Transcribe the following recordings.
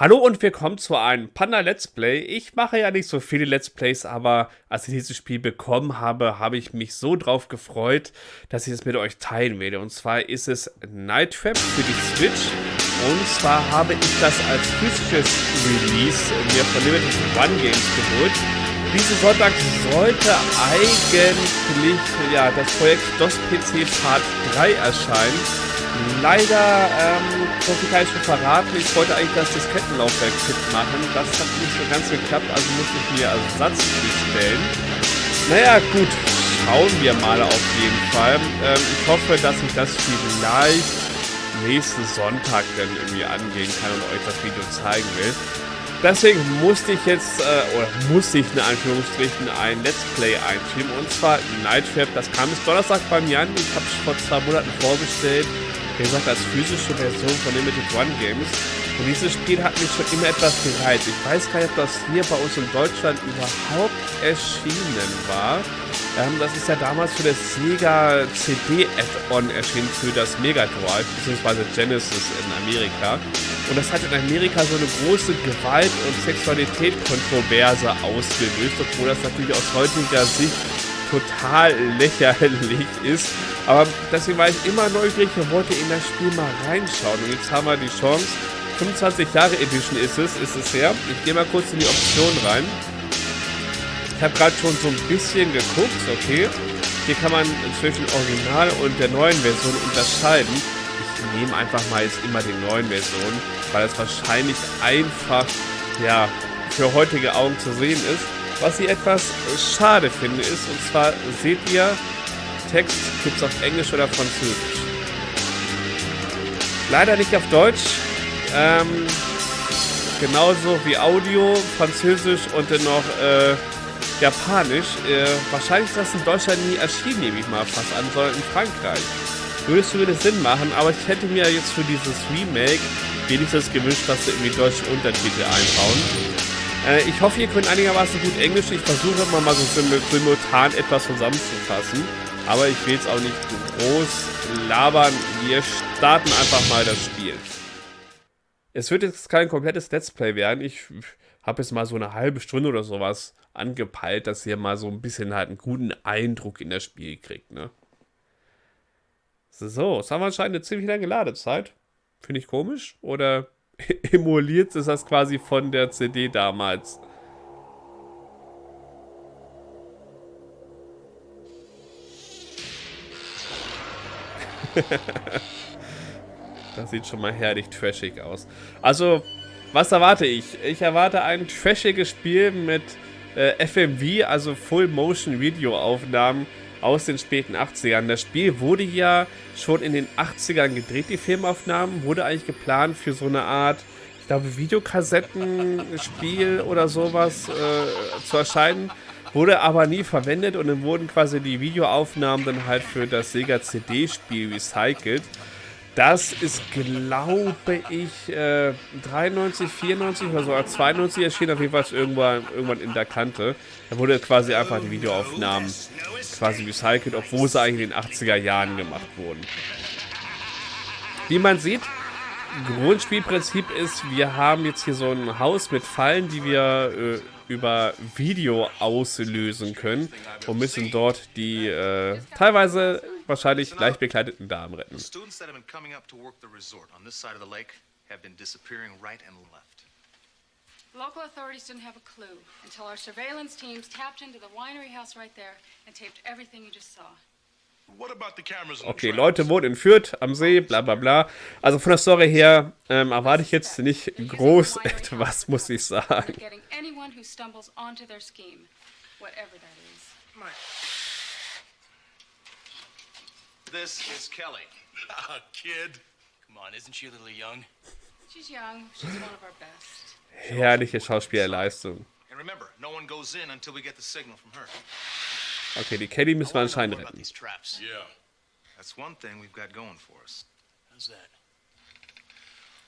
Hallo und willkommen zu einem Panda Let's Play. Ich mache ja nicht so viele Let's Plays, aber als ich dieses Spiel bekommen habe, habe ich mich so drauf gefreut, dass ich es mit euch teilen werde. Und zwar ist es Night Trap für die Switch. Und zwar habe ich das als physisches Release mir von Limited One Games geholt. Diesen Sonntag sollte eigentlich ja, das Projekt DOS PC Part 3 erscheinen. Leider, ähm, kann ich schon verraten, ich wollte eigentlich das Diskettenlaufwerk fit machen. Das hat nicht so ganz geklappt, also musste ich mir Ersatz bestellen. Naja, gut, schauen wir mal auf jeden Fall. Ähm, ich hoffe, dass ich das vielleicht nächsten Sonntag dann irgendwie angehen kann und euch das Video zeigen will. Deswegen musste ich jetzt, äh, oder musste ich in Anführungsstrichen ein Let's Play einschieben. Und zwar Night Trap. Das kam bis Donnerstag bei mir an. Ich habe es vor zwei Monaten vorbestellt wie gesagt, als physische Version von Limited One Games. Und dieses Spiel hat mich schon immer etwas gereizt. Ich weiß gar nicht, ob das hier bei uns in Deutschland überhaupt erschienen war. Ähm, das ist ja damals für das Sega CD Add-on erschienen für das Mega Drive, beziehungsweise Genesis in Amerika. Und das hat in Amerika so eine große Gewalt- und Sexualität-Kontroverse ausgelöst, obwohl das natürlich aus heutiger Sicht total lächerlich ist. Aber deswegen war ich immer neugierig und wollte in das Spiel mal reinschauen. Und jetzt haben wir die Chance. 25 Jahre Edition ist es, ist es her. Ich gehe mal kurz in die Option rein. Ich habe gerade schon so ein bisschen geguckt, okay. Hier kann man zwischen Original und der neuen Version unterscheiden. Ich nehme einfach mal jetzt immer die neuen Versionen, weil es wahrscheinlich einfach, ja, für heutige Augen zu sehen ist. Was ich etwas schade finde ist, und zwar seht ihr, Text gibt es auf Englisch oder Französisch. Leider nicht auf Deutsch. Ähm, genauso wie Audio, Französisch und dann noch äh, Japanisch. Äh, wahrscheinlich ist das in Deutschland nie erschienen, nehme ich mal fast an, sondern in Frankreich. Würde es zumindest Sinn machen, aber ich hätte mir jetzt für dieses Remake wenigstens gewünscht, dass sie irgendwie deutsche Untertitel einbauen. Äh, ich hoffe, ihr könnt einigermaßen gut Englisch. Ich versuche immer mal so simultan etwas zusammenzufassen. Aber ich will jetzt auch nicht groß labern. Wir starten einfach mal das Spiel. Es wird jetzt kein komplettes Let's Play werden. Ich habe jetzt mal so eine halbe Stunde oder sowas angepeilt, dass ihr mal so ein bisschen halt einen guten Eindruck in das Spiel kriegt, ne? So, jetzt haben wir anscheinend eine ziemlich lange Ladezeit. Finde ich komisch? Oder emuliert ist das quasi von der CD damals. das sieht schon mal herrlich trashig aus. Also, was erwarte ich? Ich erwarte ein trashiges Spiel mit äh, FMV, also Full Motion Video Aufnahmen aus den späten 80ern. Das Spiel wurde ja schon in den 80ern gedreht, die Filmaufnahmen. Wurde eigentlich geplant für so eine Art, ich glaube, Videokassettenspiel oder sowas äh, zu erscheinen. Wurde aber nie verwendet und dann wurden quasi die Videoaufnahmen dann halt für das Sega CD-Spiel recycelt. Das ist, glaube ich, äh, 93, 94 oder so, 92 erschienen, auf jeden Fall irgendwann, irgendwann in der Kante. Da wurde quasi einfach die Videoaufnahmen quasi recycelt, obwohl sie eigentlich in den 80er Jahren gemacht wurden. Wie man sieht, Grundspielprinzip ist, wir haben jetzt hier so ein Haus mit Fallen, die wir äh, über Video auslösen können und müssen dort die äh, teilweise wahrscheinlich leicht bekleideten Damen retten. Local authorities didn't have a clue until our surveillance teams tapped into the winery house right there and taped everything you just saw. Okay, Leute wurden entführt am See, bla bla bla. Also von der Story her ähm, erwarte ich jetzt nicht groß etwas, muss ich sagen. This is Kelly. A ah, kid. Come on, isn't she a little young? She's young. She's one of our best. Herrliche Schauspielerleistung. And remember, no one goes in until we get the signal from her. Okay, die Kelly müssen wir anscheinend retten. Yeah. That's one thing we've got going for us. How's that?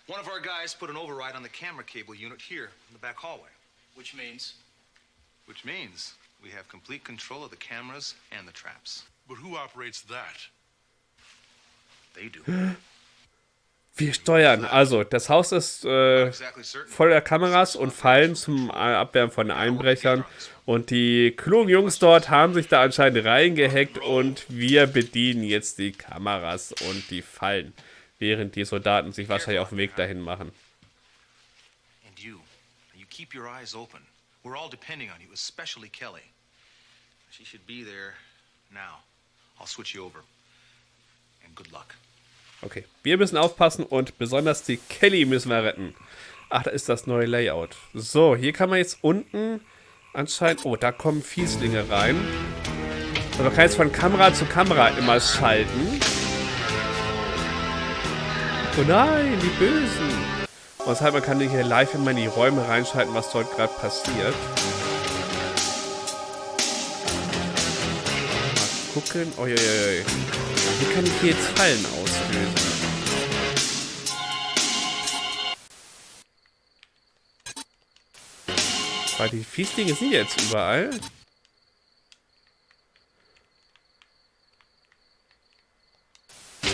One of our guys put an override on the camera cable unit here in the back hallway. Which means? Which means we have complete control of the cameras and the traps. But who operates that? Wir steuern. Also, das Haus ist äh, voller Kameras und Fallen zum Abwehren von Einbrechern. Und die klugen Jungs dort haben sich da anscheinend reingehackt und wir bedienen jetzt die Kameras und die Fallen, während die Soldaten sich wahrscheinlich auf den Weg dahin machen. And you, you keep your eyes open. We're all depending on you, especially Kelly. She should be there now. I'll switch you over. Okay, wir müssen aufpassen und besonders die Kelly müssen wir retten. Ach, da ist das neue Layout. So, hier kann man jetzt unten anscheinend... Oh, da kommen Fieslinge rein. Also man kann jetzt von Kamera zu Kamera immer schalten. Oh nein, die Bösen. Und heißt, man kann hier live immer in die Räume reinschalten, was dort gerade passiert. Mal gucken. Oh, je, je, Wie kann ich hier jetzt Fallen auslösen? Weil die Fieslinge sind jetzt überall. Ja.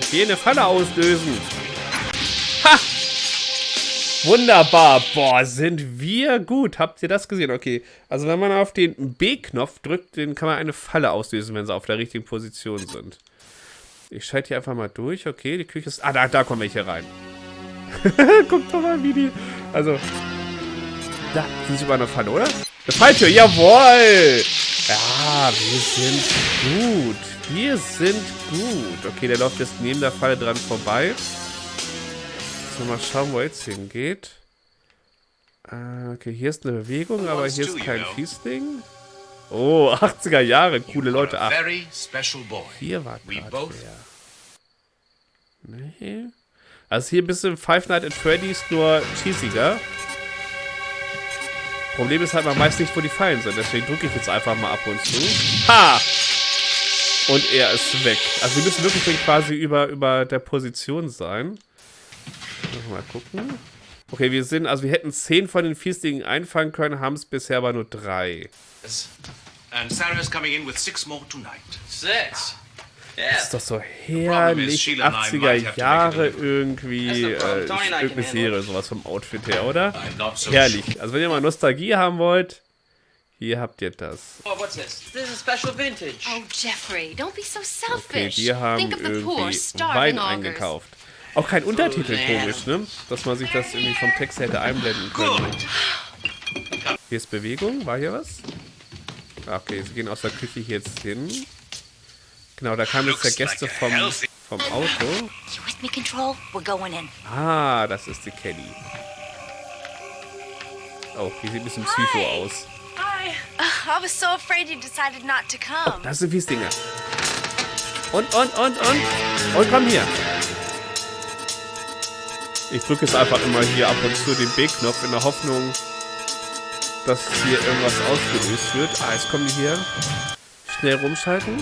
Ich will eine Falle auslösen. Wunderbar. Boah, sind wir gut. Habt ihr das gesehen? Okay. Also wenn man auf den B-Knopf drückt, dann kann man eine Falle auslösen, wenn sie auf der richtigen Position sind. Ich schalte hier einfach mal durch. Okay, die Küche ist... Ah, da, da kommen welche rein. Guckt doch mal, wie die... Also... Da, sind sie über einer Pfanne, oder? Eine Falltür, jawohl! Ja, wir sind gut. Wir sind gut. Okay, der läuft jetzt neben der Falle dran vorbei. So, mal schauen, wo jetzt hingeht. Äh, okay, hier ist eine Bewegung, aber hier ist kein Fiesling. Oh, 80er Jahre, coole Leute. Ach, hier war gerade wer. Nee. Also hier ein bisschen Five Nights at Freddy's nur cheesiger. Problem ist halt, man weiß nicht, wo die Fallen sind. Deswegen drücke ich jetzt einfach mal ab und zu. Ha! Und er ist weg. Also wir müssen wirklich quasi über, über der Position sein. Mal gucken. Okay, wir sind, also wir hätten zehn von den Fiestlingen einfangen können, haben es bisher aber nur drei. And Sarah is coming in with six more tonight. Six? Das ist doch so herrlich 80er Jahre irgendwie, äh, irgendeine Serie, sowas vom Outfit her, oder? Herrlich. Also wenn ihr mal Nostalgie haben wollt, hier habt ihr das. Oh, what's this? This is special vintage. Oh, Jeffrey, don't be so selfish. Okay, die haben irgendwie Wein eingekauft. Auch kein Untertitel, komisch, ne? Dass man sich das irgendwie vom Text hätte einblenden können. Hier ist Bewegung. War hier was? Ah, okay, sie gehen aus der Küche jetzt hin. Genau, da kamen jetzt der Gäste vom, vom Auto. Ah, das ist die Kelly. Oh, die sieht ein bisschen psycho aus. Oh, das sind Wiesdinger. Und, und, und, und. Und komm hier. Ich drücke jetzt einfach immer hier ab und zu den B-Knopf in der Hoffnung, dass hier irgendwas ausgelöst wird. Ah, jetzt kommen die hier. Schnell rumschalten.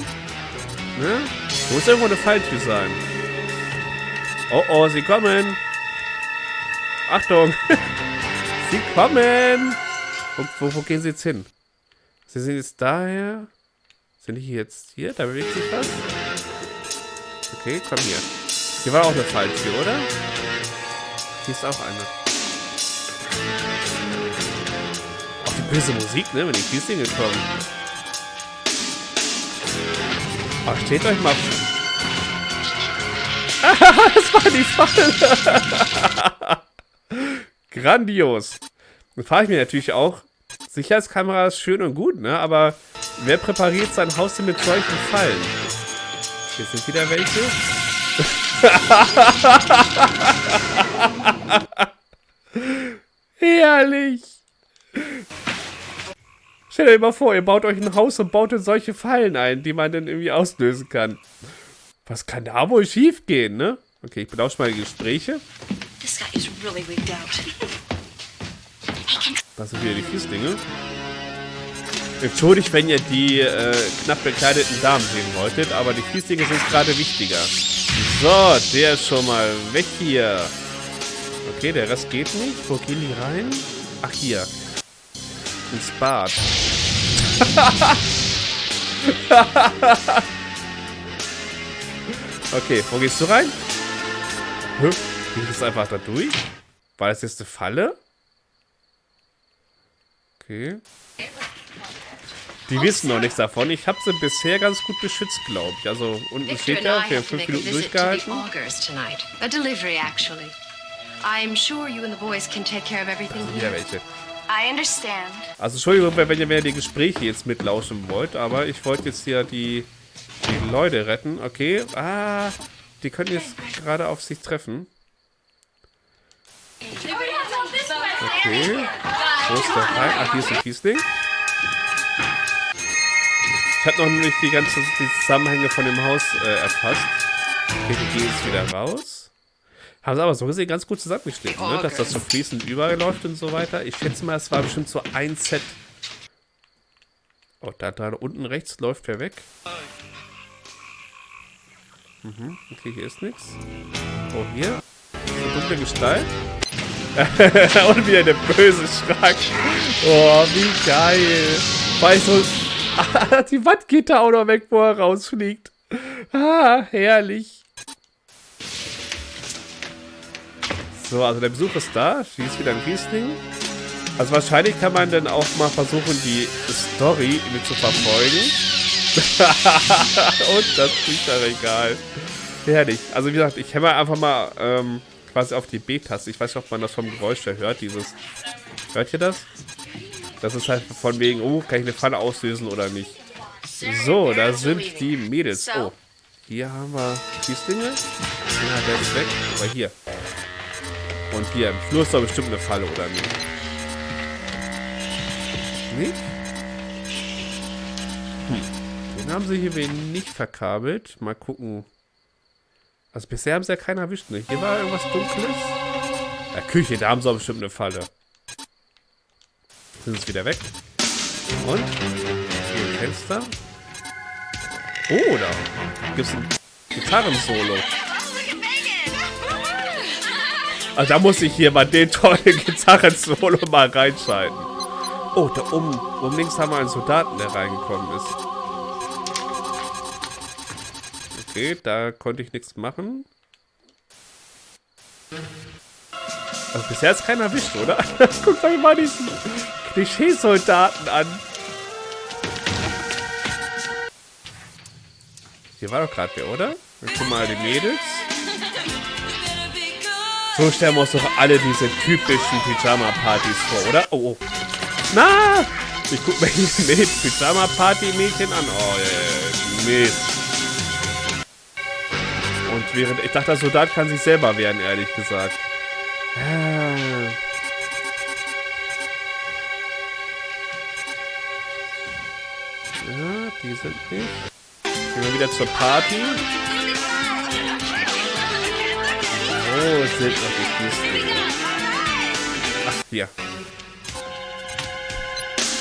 Ne? Muss irgendwo eine Falltür sein. Oh oh, sie kommen. Achtung. sie kommen. Wo, wo, wo, gehen sie jetzt hin? Sie sind jetzt daher. Sind die jetzt hier? Da bewegt sich was. Okay, komm hier. Hier war auch eine Falltür, oder? Hier ist auch eine. Auch die böse Musik, ne? Wenn die Kieslinge kommen. Oh, steht euch mal. das war die Falle. Grandios. Dann frage ich mich natürlich auch, Sicherheitskamera ist schön und gut, ne? Aber wer präpariert sein Haus denn mit solchen Fallen? Hier sind wieder welche. Herrlich. Stellt euch mal vor, ihr baut euch ein Haus und baut in solche Fallen ein, die man dann irgendwie auslösen kann. Was kann da wohl schief gehen, ne? Okay, ich belausche mal die Gespräche. Das sind wieder die Fieslinge. Entschuldigt, wenn ihr die äh, knapp bekleideten Damen sehen wolltet, aber die Fieslinge sind gerade wichtiger. So, der ist schon mal weg hier. Okay, der Rest geht nicht. Wo gehen die rein? Ach, hier. Ins Bad. Okay, wo gehst du rein? Hä? Geht das einfach da durch? War das jetzt eine Falle? Okay. Die wissen noch nichts davon. Ich habe sie bisher ganz gut beschützt, glaube ich. Also unten steht ja, wir haben fünf Minuten durchgehalten. I'm sure you and the boys can take care of everything here. welche. I understand. Also Entschuldigung, wenn ihr mir die Gespräche jetzt mitlauschen wollt, aber ich wollte jetzt hier die, die Leute retten. Okay, ah, die können jetzt gerade auf sich treffen. Okay, wo ist der Teil? Ach, hier ist ein Kiesling. Ich habe noch nicht die ganzen die Zusammenhänge von dem Haus äh, erfasst. Okay, die gehen jetzt wieder raus. Haben sie aber so gesehen ganz gut zusammengeschnitten, ne? dass das so fließend überläuft und so weiter. Ich schätze mal, es war bestimmt so ein Set. Oh, da, da unten rechts läuft wer weg. Mhm, okay, hier ist nichts. Oh, hier. Eine dunkle Gestalt. und wieder der böse Schrank. Oh, wie geil. Weil so die Wand geht da auch noch weg, wo er rausfliegt. Ah, herrlich. So, also der Besuch ist da. Schießt wieder ein Riesling. Also wahrscheinlich kann man dann auch mal versuchen, die Story mit zu verfolgen. Und das Bücherregal. Herrlich. Also wie gesagt, ich hämmer einfach mal ähm, quasi auf die B-Taste. Ich weiß nicht, ob man das vom Geräusch hört, dieses... Hört ihr das? Das ist halt von wegen, oh, kann ich eine Falle auslösen oder nicht. So, da sind die Mädels. Oh, hier haben wir Schießlinge. Ja, der ist weg. Aber hier. Und hier, im Flur ist doch bestimmt eine Falle, oder nicht? Nicht? Hm. Den haben sie hier nicht verkabelt. Mal gucken. Also bisher haben sie ja keinen erwischt, ne? Hier war irgendwas Dunkles. Ja, Küche, da haben sie auch bestimmt eine Falle. Sind es wieder weg. Und? Hier ein Fenster. Oh, da gibt es ein Gitarrensolo. Also da muss ich hier mal den tollen Gitarrensolo mal reinschalten. Oh, da oben, oben links haben wir einen Soldaten, der reingekommen ist. Okay, da konnte ich nichts machen. Also bisher ist keiner erwischt, oder? Guckt euch mal diesen Klischeesoldaten an. Hier war doch gerade wer, oder? Dann gucken mal die Mädels. So stellen wir uns doch alle diese typischen Pyjama-Partys vor, oder? Oh, oh. Na! Ich guck mir diese Pyjama-Party-Mädchen an. Oh, yeah, Mist. Und während... Ich dachte, der Soldat kann sich selber wehren, ehrlich gesagt. Ah. Ja, die sind nicht. Gehen wir wieder zur Party. Wo sind noch die Kisten? Ach, hier.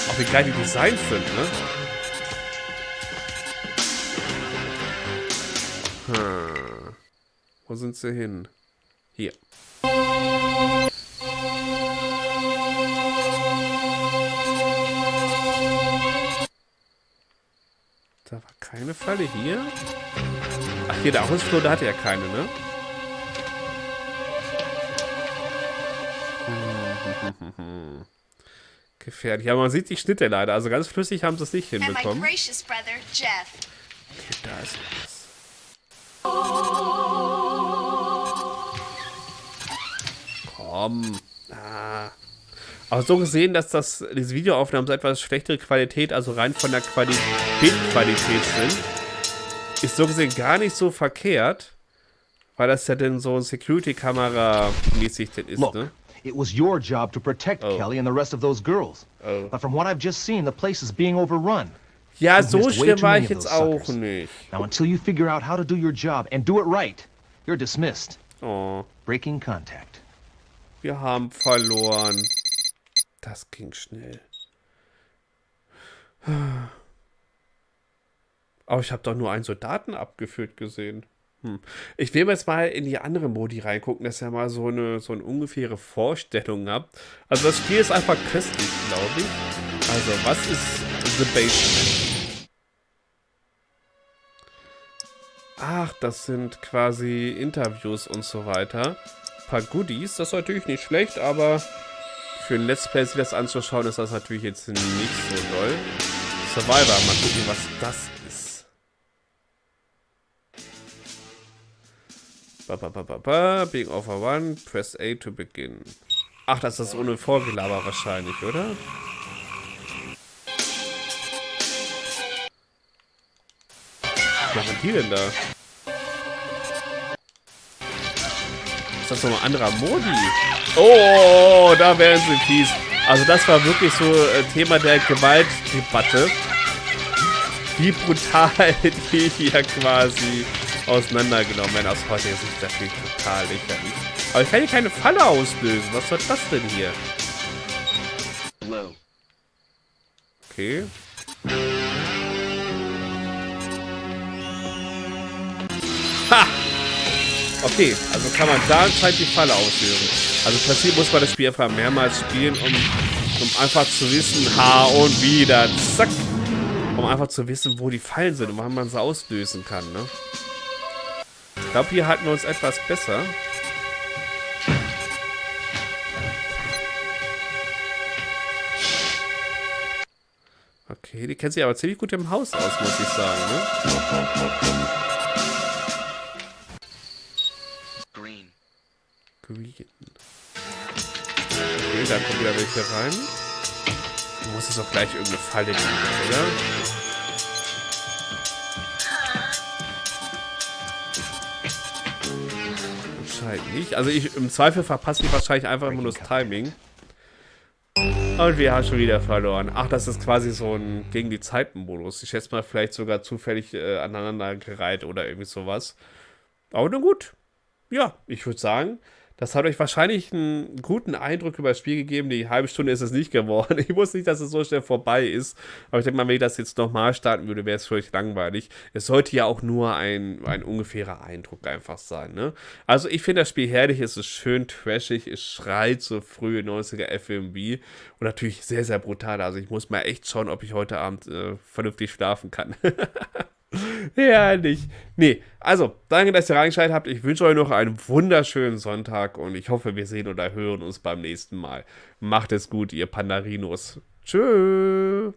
Auch wie geil die Designs sind, ne? Hm. Wo sind sie hin? Hier. Da war keine Falle hier. Ach, hier der Ausflur, da hatte er keine, ne? Gefährlich. Ja, man sieht die Schnitte leider. Also ganz flüssig haben sie es nicht hinbekommen. Okay, da ist was. Komm. Ah. Aber so gesehen, dass das, diese Videoaufnahmen so etwas schlechtere Qualität, also rein von der Qualität, Bildqualität sind, ist so gesehen gar nicht so verkehrt, weil das ja dann so Security-Kamera-mäßig ist, Look, ne? It was your job to protect oh. Kelly and the rest of those girls. Oh. But from what I've just seen, the place is being overrun. Ja, so schlimm war ich jetzt auch nicht. Now, until you figure out how to do your job and do it right, you're dismissed. Oh. Breaking contact. Wir haben verloren. Das ging schnell. Aber ich habe doch nur einen Soldaten abgeführt gesehen. Hm. Ich will jetzt mal in die andere Modi reingucken, dass ihr mal so eine, so eine ungefähre Vorstellung habt. Also das Spiel ist einfach köstlich, glaube ich. Also, was ist The Basement? Ach, das sind quasi Interviews und so weiter. Ein paar Goodies, das ist natürlich nicht schlecht, aber für ein Let's Play sich das anzuschauen, ist das natürlich jetzt nicht so doll. Survivor, mal gucken, was das Ba, ba, ba, ba, ba. Being over one, press A to begin. Ach, das ist ohne Vorgelaber wahrscheinlich, oder? Was machen die denn da? Ist das nochmal anderer Modi? Oh, da wären sie fies. Also das war wirklich so äh, Thema der Gewaltdebatte. Wie brutal die hier quasi auseinandergenommen werden. Aus heutiger Sicht natürlich total lächerlich. Aber ich kann hier keine Falle auslösen. Was soll das denn hier? Okay. Ha! Okay, also kann man da anscheinend die Falle auslösen. Also im Prinzip muss man das Spiel einfach mehrmals spielen, um, um einfach zu wissen, ha und wieder, zack. Um einfach zu wissen, wo die Fallen sind und wann man sie auslösen kann, ne? Ich glaube, hier halten wir uns etwas besser. Okay, die kennt sich aber ziemlich gut im Haus aus, muss ich sagen, ne? Green. Okay, da kommen wieder welche rein. Du musst es auch gleich irgendeine Falle geben, oder? Nicht. Also ich im Zweifel verpasse ich wahrscheinlich einfach nur das Timing. Und wir haben schon wieder verloren. Ach, das ist quasi so ein gegen die Zeiten-Modus. Ich schätze mal vielleicht sogar zufällig äh, aneinander gereiht oder irgendwie sowas. Aber nun gut. Ja, ich würde sagen, das hat euch wahrscheinlich einen guten Eindruck über das Spiel gegeben. Die halbe Stunde ist es nicht geworden. Ich wusste nicht, dass es so schnell vorbei ist. Aber ich denke mal, wenn ich das jetzt nochmal starten würde, wäre es völlig langweilig. Es sollte ja auch nur ein, ein ungefährer Eindruck einfach sein. Ne? Also ich finde das Spiel herrlich. Es ist schön trashig. Es schreit so frühe 90er FMV. Und natürlich sehr, sehr brutal. Also ich muss mal echt schauen, ob ich heute Abend äh, vernünftig schlafen kann. Herrlich. Nee, also, danke, dass ihr reingeschaltet habt. Ich wünsche euch noch einen wunderschönen Sonntag und ich hoffe, wir sehen oder hören uns beim nächsten Mal. Macht es gut, ihr Pandarinos. Tschüss.